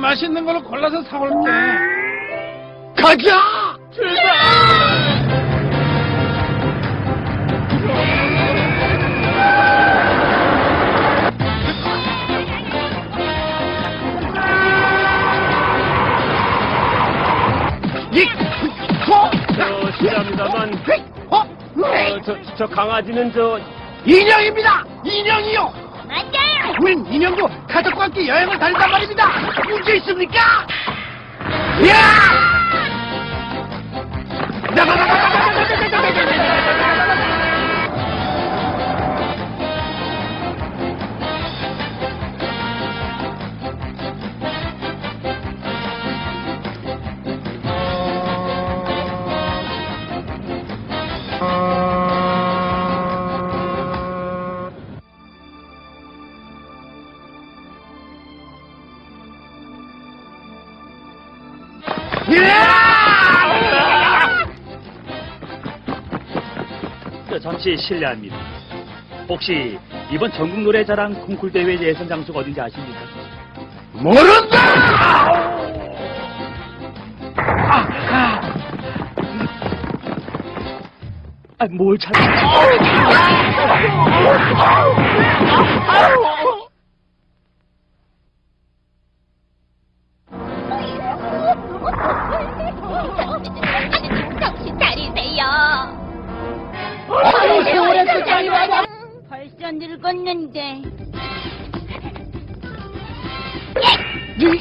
맛있는 걸로 골라서 사올게. 가자! 저 실례합니다만 호, 어, 저, 저 강아지는 저 인형입니다! 인형이요! 맞아요. 우린 인형도 가족과 함께 여행을 다닌단 말입니다! 문제 있습니까? 야! 저, 잠시 실례합니다. 혹시 이번 전국 노래자랑 콩쿨 대회 예선 장소가 어딘지 아십니까? 모른다! 아, 아. 아, 뭘 찾... 정신 차리세요. 아유, 세월의 세상이 와봐. 벌써 늙었는데. 이,